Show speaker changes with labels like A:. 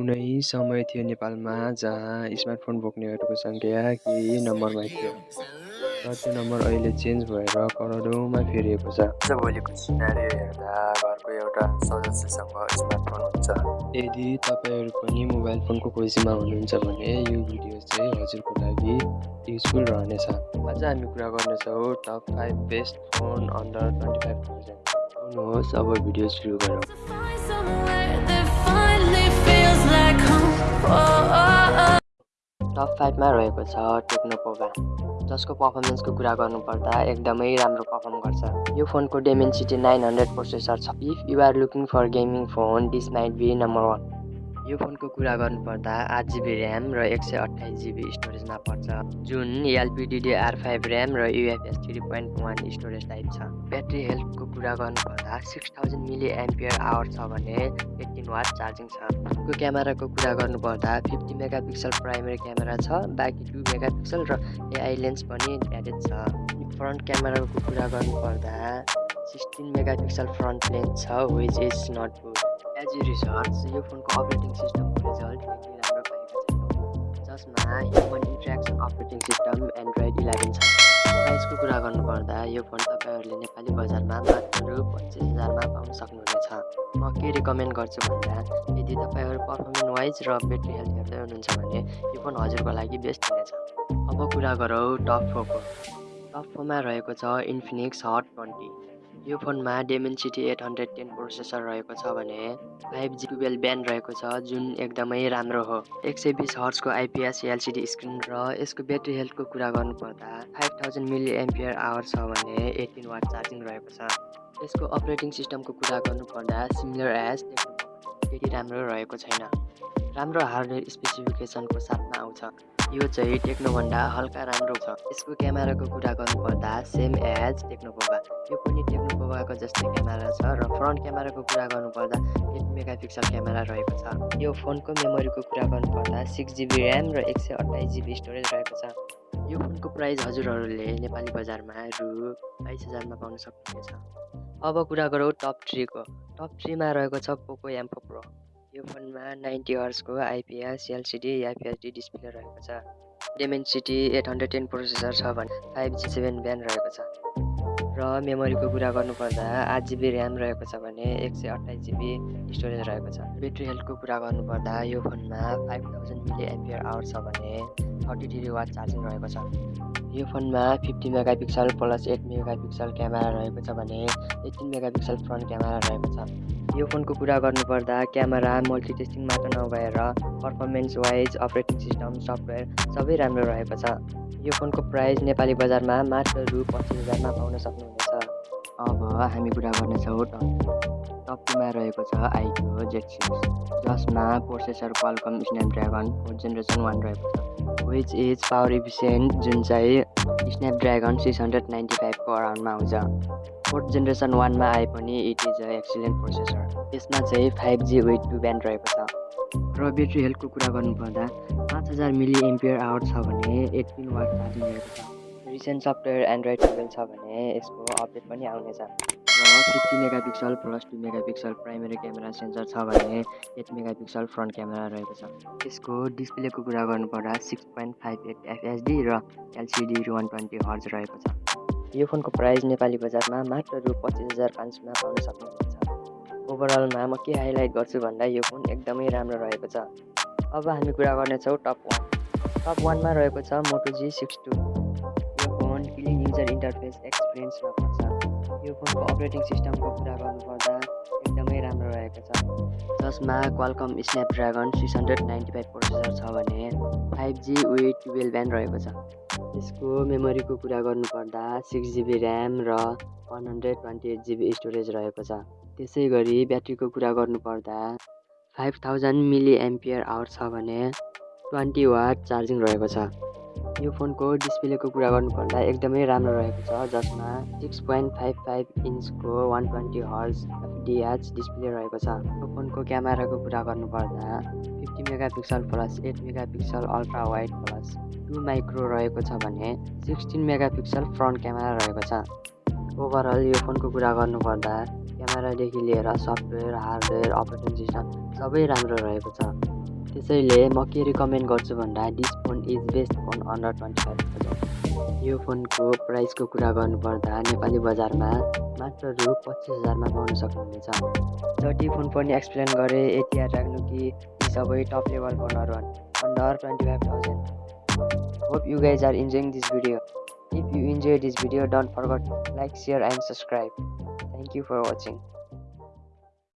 A: कुनै समय थियो नेपालमा जहाँ स्मार्टफोन बोक्नेहरूको सङ्ख्या केही नम्बरमा थियो। र त्यो नम्बर अहिले चेन्ज भएर करोडौँमा फेरिएको छ। आजभोलिको सिनारी हेर्दा घरको एउटा सदस्यसँग स्मार्टफोन हुन्छ। यदि तपाईँहरू पनि मोबाइल फोनको खोजीमा हुनुहुन्छ भने यो भिडियो चाहिँ हजुरको लागि युजफुल रहनेछ। आज हामी कुरा गर्नेछौँ top five best phone under twenty five thousand. आउनुहोस् अब भिडियो सुरु गरौँ। टप फाइभमा रहेको छ टेक्नोपोभा जसको पर्फर्मेन्सको कुरा गर्नुपर्दा एकदमै राम्रो पर्फर्म गर्छ। यो फोनको डेमेन्सिटी नाइन हन्ड्रेड प्रोसेसर छ। If you're looking for gaming phone this might be number one यो फोनको कुरा गर्नुपर्दा आठ जिबी ऱ्याम र एक सय अठाइस जिबी स्टोरेजमा पर्छ जुन एलपिडिडिआर फाइभ ऱ्याम र UFS three point one storage type छ। ब्याट्री हेल्थको कुरा गर्नुपर्दा six thousand milli ampere hour छ भने एट्टिन वाट चार्जिङ छ। फोनको क्यामेराको कुरा गर्नुपर्दा fifty mega pixel primary camera छ बाँकी टु मेगा पिक्सल र एआई लेन्स पनि एडेड छ। फ्रन्ट क्यामेराको कुरा गर्नुपर्दा sixteen mega pixel front lens छ which is not as research यो फोनको अपरेटिङ सिस्टमको रिजल्ट निकै राम्रो पाएका छैनौँ जसमा human interaction operating system Android eleven छ प्राइसको कुरा गर्नुपर्दा यो फोन तपाईँहरूले नेपाली बजारमा मात्र पच्चिस हजारमा पाउन सक्नुहुनेछ। म के रिकमेन्ड गर्छु भन्दा यदि तपाईँहरू पर्फर्मेन्स वाइज र ब्याट्री हेल्थ हेर्दै हुनुहुन्छ भने यो फोन हजुरको लागि बेस्ट हुनेछ। अब कुरा गरौँ टप फोरको टप फोरमा रहेको छ इन्फिनिक्स हट ट्वेन्टी यो फोनमा Dimensity eight hundred ten processor रहेको छ भने फाइभ जी टुवेल्भ ब्यान्ड रहेको छ जुन एकदमै राम्रो हो। एक सय बिस हर्सको आइपिएस एलसिडी स्क्रिन र यसको ब्याट्री हेल्थको कुरा गर्नुपर्दा five thousand milli ampere hour छ भने एटिन वाट चार्जिङ रहेको छ। यसको अपरेटिङ सिस्टमको कुरा गर्नुपर्दा सिमिलर एज त्यति राम्रो रहेको छैन। राम्रो हार्डवेयर स्पेसिफिकेसनको साथमा आउँछ। यो चाहिँ टेक्नोभन्दा हल्का राम्रो छ। यसको क्यामेराको कुरा गर्नुपर्दा सेम एज टेक्नोपोभा यो पनि टेक्नोपोभाको जस्तै क्यामेरा छ र फ्रन्ट क्यामेराको कुरा गर्नुपर्दा एट मेगा पिक्सल क्यामेरा रहेको छ। यो फोनको मेमोरीको कुरा गर्नुपर्दा सिक्स जिबी ऱ्याम र एक सय अट्ठाइस जिबी स्टोरेज रहेको छ। यो फोनको प्राइस हजुरहरूले नेपाली बजारमा रु बाइस हजारमा पाउन सक्नुहुनेछ। अब कुरा गरौँ टप थ्रीको टप थ्रीमा रहेको छ पोको एम्फो प्रो यो फोनमा नाइन्टी हर्सको आइपिएस एलसिडी एफएचडी डिस्प्ले रहेको छ। Dimensity eight hundred ten processor छ भने फाइभ जी सेभेन ब्यान रहेको छ। र मेमोरीको कुरा गर्नुपर्दा आठ जिबी ऱ्याम रहेको छ भने एक सय अट्ठाइस जिबी स्टोरेज रहेको छ। ब्याट्री हेल्थको कुरा गर्नुपर्दा यो फोनमा five thousand milli ampere hour छ भने थर्टी थ्री वाट चार्जिङ रहेको छ। यो फोनमा fifty mega pixel plus eight mega pixel camera रहेको छ भने eighteen mega pixel front camera रहेको छ। यो फोनको कुरा गर्नुपर्दा क्यामेरा मल्टिटेस्टिङ मात्र नभएर performance wise operating system software सबै राम्रो रहेको छ। यो फोनको प्राइस नेपाली बजारमा मात्र रु पच्चिस हजारमा पाउन सक्नुहुनेछ। अब हामी कुरा गर्नेछौँ टप टूमा रहेको छ आइक्यू जेट सिक्स जसमा processor Qualcomm Snapdragon fourth generation one रहेको छ। विच इज पावर इफिसियन्ट जुन चाहिँ स्न्यापड्रागन सिक्स हन्ड्रेड नाइन्टी फाइभको अराउन्डमा आउँछ। फोर्थ जेनेरेसन वानमा आए पनि it is a excellent processor यसमा चाहिँ five G with two band रहेको छ। र ब्याट्री हेल्थको कुरा गर्नुपर्दा पाँच हजार मिली एम्पियर आवर छ भने एट्टिन वाट चार्जिङ रहेको छ। रिसेन्ट सफ्टवेयर एन्ड्रोइड टुवेल्भ छ भने यसको अपडेट पनि आउनेछ र fifty megapixel plus two megapixel primary camera sensor छ भने eight mega pixel front camera रहेको छ। यसको डिस्प्लेको कुरा गर्नुपर्दा six point five eight FHD र एलसिडी वान ट्वेन्टी हर्ज रहेको छ। यो फोनको प्राइस नेपाली बजारमा मात्र रु पच्चिस हजार पाँच सयमा पाउन सक्नुहुन्छ। ओभरअलमा म के हाइलाइट गर्छु भन्दा यो फोन एकदमै राम्रो रहेको छ। अब हामी कुरा गर्नेछौँ टप वान टप वानमा रहेको छ मोटो जी सिक्स टू यो फोन क्लिन युजर इन्टरफेस एक्सपिरियन्समा पर्छ। यो फोनको अपरेटिङ सिस्टमको कुरा गर्नुपर्दा एकदमै रहेको छ। जसमा Qualcomm Snapdragon six hundred ninety five processor छ भने five G with twelve band रहेको छ। यसको मेमोरीको कुरा गर्नुपर्दा सिक्स जिबी ऱ्याम र one hundred twenty eight GB storage रहेको छ। त्यसै गरी ब्याट्रीको कुरा गर्नुपर्दा five thousand milli ampere hour छ भने ट्वेन्टी वाट चार्जिङ रहेको छ। यो फोनको डिस्प्लेको कुरा गर्नुपर्दा एकदमै राम्रो रहेको छ जसमा सिक्स पोइन्ट फाइभ फाइभ इन्चको वान ट्वेन्टी हर्स डिएच डिस्प्ले रहेको छ। यो फोनको क्यामेराको कुरा गर्नुपर्दा fifty mega pixel plus eight mega pixel ultra wide plus two micro रहेको छ भने सिक्सटिन मेगापिक्सल फ्रन्ट क्यामेरा रहेको छ। ओभरअल यो फोनको कुरा गर्नुपर्दा क्यामेरादेखि लिएर सफ्टवेयर हार्डवेयर अपरेटिङ सिस्टम सबै राम्रो रहेको छ। त्यसैले म के रिकमेन्ड गर्छु भन्दा this phone is best phone under twenty five thousand यो फोनको प्राइसको कुरा गर्नुपर्दा नेपाली बजारमा मात्र रु पच्चिस हजारमा पाउन सक्नुहुनेछ। जति फोन पनि एक्सप्लेन गरेँ यति याद राख्नु कि यी सबै टप लेभल फोनहरू under twenty five thousand hope you guys are enjoying this video if you enjoy this video don't forget like share and subscribe thank you for watching